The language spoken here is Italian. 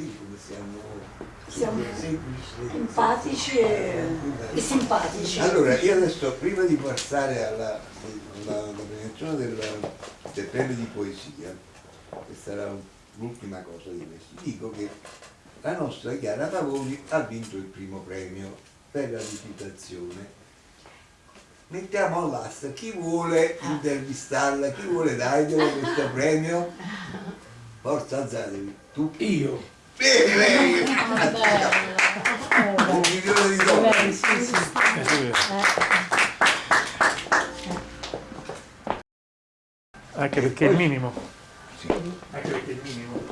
Come siamo, Siamo semplici. empatici e, e simpatici. Allora, io adesso, prima di passare alla, alla, alla premiazione del, del premio di poesia, che sarà l'ultima cosa di questo, dico che la nostra Chiara Pavoni ha vinto il primo premio per la recitazione. Mettiamo all'asta chi vuole intervistarla, chi vuole darglielo questo premio? Forza alzatevi, tu Io. Bene, lei! Un milione di dollari! Anche perché è il minimo. Sì. Anche perché è il minimo.